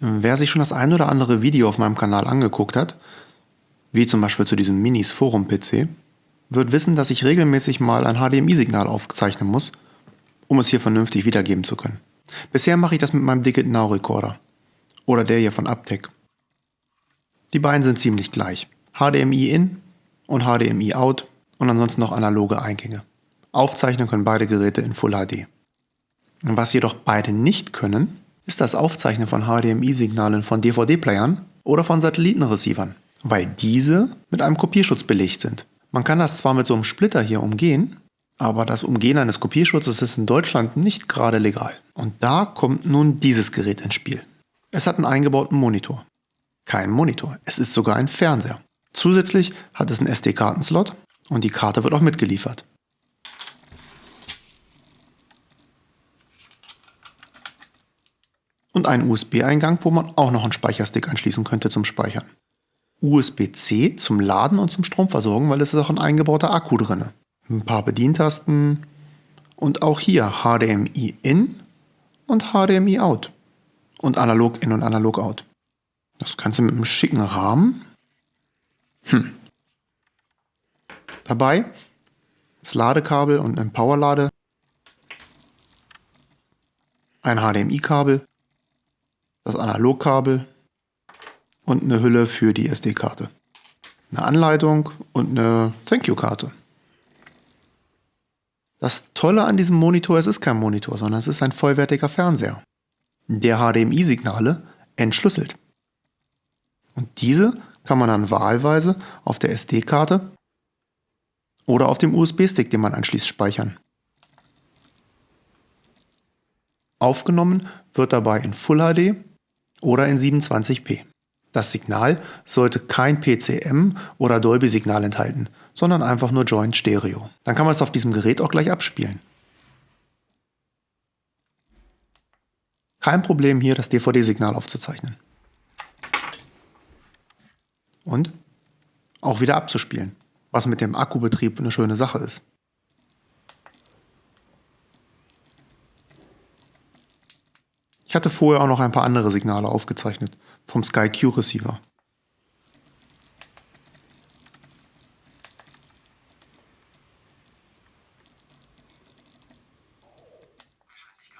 Wer sich schon das ein oder andere Video auf meinem Kanal angeguckt hat, wie zum Beispiel zu diesem Minis Forum PC, wird wissen, dass ich regelmäßig mal ein HDMI-Signal aufzeichnen muss, um es hier vernünftig wiedergeben zu können. Bisher mache ich das mit meinem Digit Now Recorder oder der hier von Uptech. Die beiden sind ziemlich gleich. HDMI in und HDMI out und ansonsten noch analoge Eingänge. Aufzeichnen können beide Geräte in Full HD. Was jedoch beide nicht können, ist das Aufzeichnen von HDMI-Signalen von DVD-Playern oder von Satellitenreceivern, weil diese mit einem Kopierschutz belegt sind. Man kann das zwar mit so einem Splitter hier umgehen, aber das Umgehen eines Kopierschutzes ist in Deutschland nicht gerade legal. Und da kommt nun dieses Gerät ins Spiel. Es hat einen eingebauten Monitor. Kein Monitor, es ist sogar ein Fernseher. Zusätzlich hat es einen SD-Kartenslot und die Karte wird auch mitgeliefert. Und einen USB-Eingang, wo man auch noch einen Speicherstick anschließen könnte zum Speichern. USB-C zum Laden und zum Stromversorgen, weil es ist auch ein eingebauter Akku drin. Ein paar Bedientasten und auch hier HDMI in und HDMI out und analog in und analog out. Das Ganze mit einem schicken Rahmen. Hm. Dabei das Ladekabel und ein Powerlade, ein HDMI-Kabel das Analogkabel und eine Hülle für die SD-Karte. Eine Anleitung und eine Thank You-Karte. Das Tolle an diesem Monitor, es ist kein Monitor, sondern es ist ein vollwertiger Fernseher, der HDMI-Signale entschlüsselt. Und diese kann man dann wahlweise auf der SD-Karte oder auf dem USB-Stick, den man anschließt, speichern. Aufgenommen wird dabei in Full HD oder in 27p. Das Signal sollte kein PCM oder Dolby-Signal enthalten, sondern einfach nur Joint Stereo. Dann kann man es auf diesem Gerät auch gleich abspielen. Kein Problem hier das DVD-Signal aufzuzeichnen. Und auch wieder abzuspielen, was mit dem Akkubetrieb eine schöne Sache ist. Ich hatte vorher auch noch ein paar andere Signale aufgezeichnet, vom SkyQ Receiver.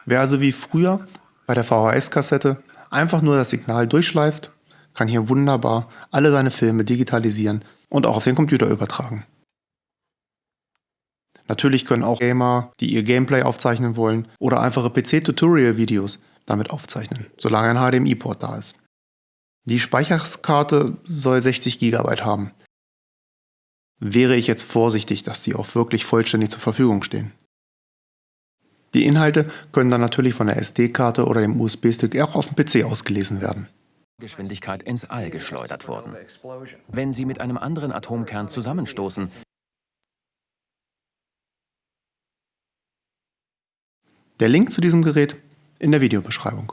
Wer also wie früher bei der VHS-Kassette einfach nur das Signal durchschleift, kann hier wunderbar alle seine Filme digitalisieren und auch auf den Computer übertragen. Natürlich können auch Gamer, die ihr Gameplay aufzeichnen wollen oder einfache PC-Tutorial-Videos damit aufzeichnen, solange ein HDMI-Port da ist. Die Speicherkarte soll 60 GB haben. Wäre ich jetzt vorsichtig, dass die auch wirklich vollständig zur Verfügung stehen. Die Inhalte können dann natürlich von der SD-Karte oder dem USB-Stick auch auf dem PC ausgelesen werden. Geschwindigkeit ins All geschleudert wurden. Wenn sie mit einem anderen Atomkern zusammenstoßen, Der Link zu diesem Gerät in der Videobeschreibung.